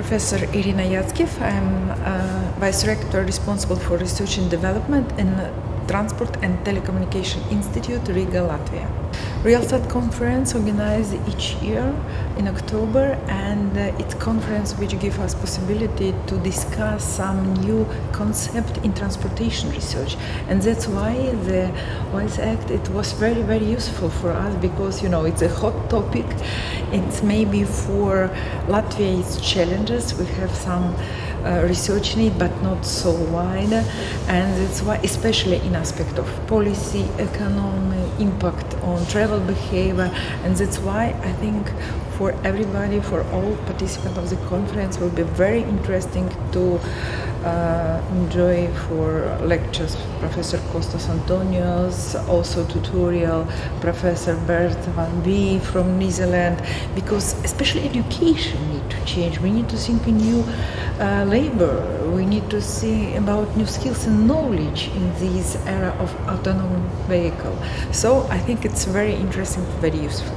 Professor Irina Yatskiv. I'm uh, Vice Rector responsible for research and development in Transport and Telecommunication Institute, Riga, Latvia. RelStat conference organized each year in October and uh, it's conference which gives us possibility to discuss some new concept in transportation research. And that's why the Voice Act it was very very useful for us because you know it's a hot topic. It's maybe for Latvia it's challenges. We have some uh, research need but not so wide. And that's why especially in aspect of policy economy impact on travel behavior. And that's why I think for everybody for all participants of the conference will be very interesting to uh, enjoy for lectures. Professor Kostas Antoniou also tutorial Professor Bert van Wee from New Zealand. Because especially education to change. We need to think in new uh, labor. We need to see about new skills and knowledge in this era of autonomous vehicle. So I think it's very interesting very useful